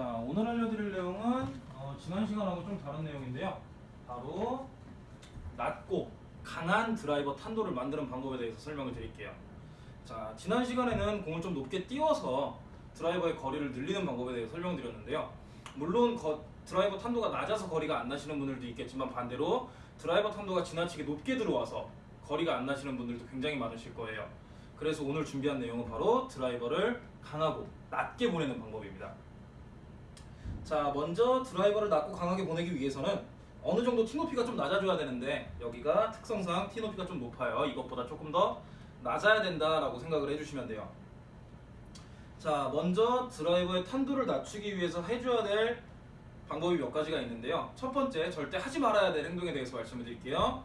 자 오늘 알려드릴 내용은 어, 지난 시간하고 좀 다른 내용인데요. 바로 낮고 강한 드라이버 탄도를 만드는 방법에 대해서 설명을 드릴게요. 자 지난 시간에는 공을 좀 높게 띄워서 드라이버의 거리를 늘리는 방법에 대해서 설명드렸는데요. 물론 거- 드라이버 탄도가 낮아서 거리가 안 나시는 분들도 있겠지만 반대로 드라이버 탄도가 지나치게 높게 들어와서 거리가 안 나시는 분들도 굉장히 많으실 거예요. 그래서 오늘 준비한 내용은 바로 드라이버를 강하고 낮게 보내는 방법입니다. 자, 먼저 드라이버를 낮고 강하게 보내기 위해서는 어느 정도 티 높이가 좀 낮아져야 되는데 여기가 특성상 티 높이가 좀 높아요. 이것보다 조금 더 낮아야 된다라고 생각을 해주시면 돼요. 자, 먼저 드라이버의 탄도를 낮추기 위해서 해줘야 될 방법이 몇 가지가 있는데요. 첫 번째, 절대 하지 말아야 될 행동에 대해서 말씀을 드릴게요.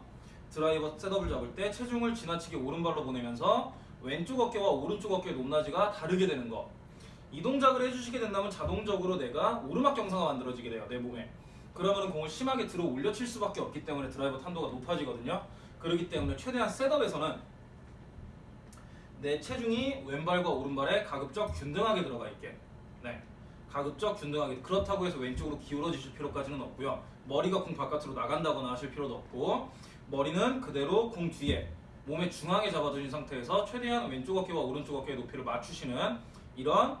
드라이버 셋업을 잡을 때 체중을 지나치게 오른발로 보내면서 왼쪽 어깨와 오른쪽 어깨의 높낮이가 다르게 되는 거. 이 동작을 해주시게 된다면 자동적으로 내가 오르막 경사가 만들어지게 돼요 내 몸에. 그러면 공을 심하게 들어 올려 칠 수밖에 없기 때문에 드라이버 탄도가 높아지거든요. 그렇기 때문에 최대한 셋업에서는 내 체중이 왼발과 오른발에 가급적 균등하게 들어가 있게. 네. 가급적 균등하게. 그렇다고 해서 왼쪽으로 기울어지실 필요까지는 없고요. 머리가 공 바깥으로 나간다거나 하실 필요도 없고 머리는 그대로 공 뒤에 몸의 중앙에 잡아두신 상태에서 최대한 왼쪽 어깨와 오른쪽 어깨의 높이를 맞추시는 이런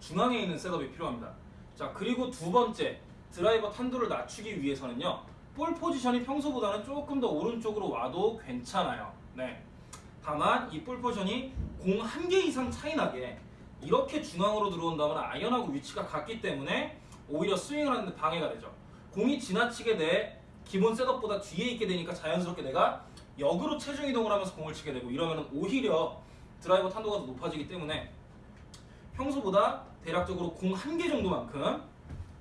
중앙에 있는 setup이 필요합니다. 자 그리고 두 번째 드라이버 탄도를 낮추기 위해서는요 볼 포지션이 평소보다는 조금 더 오른쪽으로 와도 괜찮아요. 네. 다만 이 볼 포지션이 공 한 개 이상 차이 나게 이렇게 중앙으로 들어온다면 아이언하고 위치가 같기 때문에 오히려 스윙을 하는데 방해가 되죠. 공이 지나치게 내 기본 setup보다 뒤에 있게 되니까 자연스럽게 내가 역으로 체중 이동을 하면서 공을 치게 되고 이러면 오히려 드라이버 탄도가 더 높아지기 때문에 평소보다 대략적으로 공 한 개 정도만큼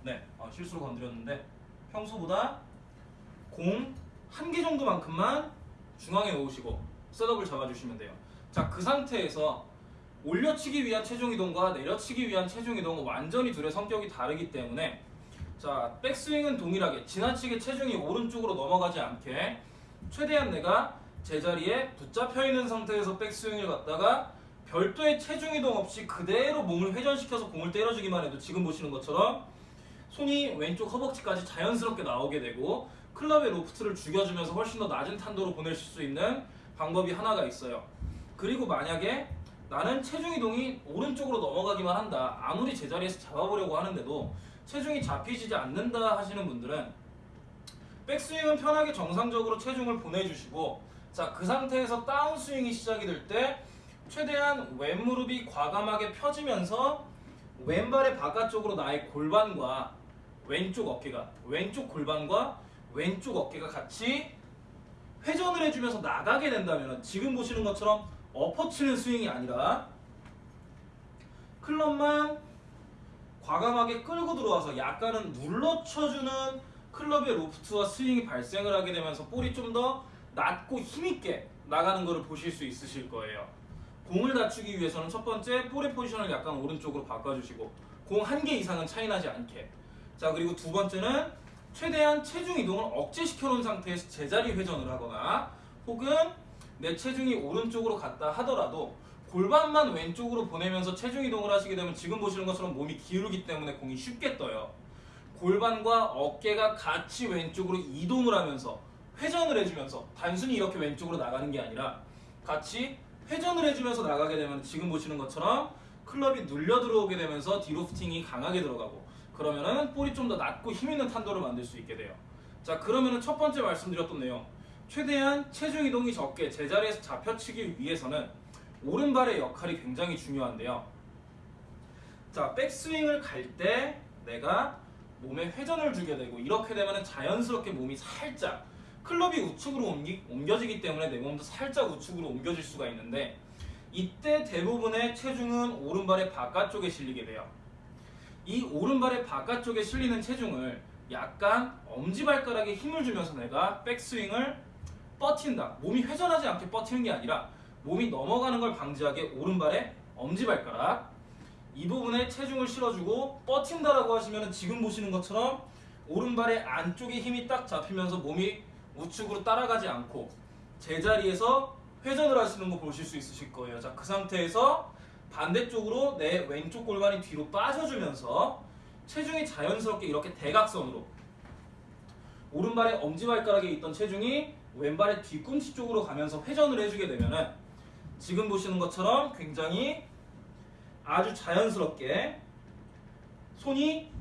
네 아, 실수로 건드렸는데 평소보다 공 한 개 정도만큼만 중앙에 놓으시고 셋업을 잡아주시면 돼요. 자 그 상태에서 올려치기 위한 체중 이동과 내려치기 위한 체중 이동은 완전히 둘의 성격이 다르기 때문에 자 백스윙은 동일하게 지나치게 체중이 오른쪽으로 넘어가지 않게 최대한 내가 제자리에 붙잡혀 있는 상태에서 백스윙을 갖다가 별도의 체중 이동 없이 그대로 몸을 회전시켜서 공을 때려주기만 해도 지금 보시는 것처럼 손이 왼쪽 허벅지까지 자연스럽게 나오게 되고 클럽의 로프트를 죽여주면서 훨씬 더 낮은 탄도로 보내실 수 있는 방법이 하나가 있어요. 그리고 만약에 나는 체중 이동이 오른쪽으로 넘어가기만 한다. 아무리 제자리에서 잡아보려고 하는데도 체중이 잡히지 않는다 하시는 분들은 백스윙은 편하게 정상적으로 체중을 보내주시고 자 그 상태에서 다운스윙이 시작이 될 때 최대한 왼무릎이 과감하게 펴지면서 왼발의 바깥쪽으로 나의 골반과 왼쪽 어깨가 왼쪽 골반과 왼쪽 어깨가 같이 회전을 해주면서 나가게 된다면 지금 보시는 것처럼 엎어치는 스윙이 아니라 클럽만 과감하게 끌고 들어와서 약간은 눌러쳐주는 클럽의 로프트와 스윙이 발생을 하게 되면서 볼이 좀 더 낮고 힘있게 나가는 것을 보실 수 있으실 거예요. 공을 낮추기 위해서는 첫 번째 볼의 포지션을 약간 오른쪽으로 바꿔주시고 공 한 개 이상은 차이 나지 않게 자 그리고 두 번째는 최대한 체중 이동을 억제시켜 놓은 상태에서 제자리 회전을 하거나 혹은 내 체중이 오른쪽으로 갔다 하더라도 골반만 왼쪽으로 보내면서 체중 이동을 하시게 되면 지금 보시는 것처럼 몸이 기울기 때문에 공이 쉽게 떠요. 골반과 어깨가 같이 왼쪽으로 이동을 하면서 회전을 해주면서 단순히 이렇게 왼쪽으로 나가는 게 아니라 같이 회전을 해주면서 나가게 되면 지금 보시는 것처럼 클럽이 눌려 들어오게 되면서 디로프팅이 강하게 들어가고 그러면은 볼이 좀 더 낮고 힘있는 탄도를 만들 수 있게 돼요. 자 그러면은 첫 번째 말씀드렸던 내용 최대한 체중 이동이 적게 제자리에서 잡혀치기 위해서는 오른발의 역할이 굉장히 중요한데요. 자 백스윙을 갈 때 내가 몸에 회전을 주게 되고 이렇게 되면 자연스럽게 몸이 살짝 클럽이 우측으로 옮기, 옮겨지기 때문에 내 몸도 살짝 우측으로 옮겨질 수가 있는데 이때 대부분의 체중은 오른발의 바깥쪽에 실리게 돼요. 이 오른발의 바깥쪽에 실리는 체중을 약간 엄지발가락에 힘을 주면서 내가 백스윙을 뻗틴다. 몸이 회전하지 않게 뻗티는 게 아니라 몸이 넘어가는 걸 방지하게 오른발에 엄지발가락 이 부분에 체중을 실어주고 뻗틴다라고 하시면 지금 보시는 것처럼 오른발의 안쪽에 힘이 딱 잡히면서 몸이 우측으로 따라가지 않고 제자리에서 회전을 하시는 거 보실 수 있으실 거예요. 자, 그 상태에서 반대쪽으로 내 왼쪽 골반이 뒤로 빠져주면서 체중이 자연스럽게 이렇게 대각선으로 오른발의 엄지발가락에 있던 체중이 왼발의 뒤꿈치 쪽으로 가면서 회전을 해주게 되면은 지금 보시는 것처럼 굉장히 아주 자연스럽게 손이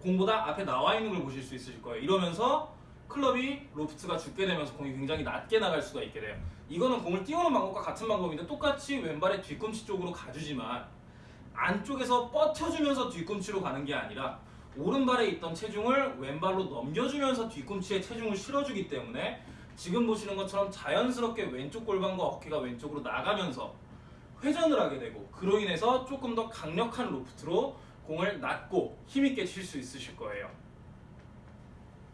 공보다 앞에 나와 있는 걸 보실 수 있으실 거예요. 이러면서 클럽이 로프트가 죽게 되면서 공이 굉장히 낮게 나갈 수가 있게 돼요. 이거는 공을 띄우는 방법과 같은 방법인데 똑같이 왼발의 뒤꿈치 쪽으로 가주지만 안쪽에서 뻗쳐주면서 뒤꿈치로 가는 게 아니라 오른발에 있던 체중을 왼발로 넘겨주면서 뒤꿈치에 체중을 실어주기 때문에 지금 보시는 것처럼 자연스럽게 왼쪽 골반과 어깨가 왼쪽으로 나가면서 회전을 하게 되고 그로 인해서 조금 더 강력한 로프트로 공을 낮고 힘있게 칠 수 있으실 거예요.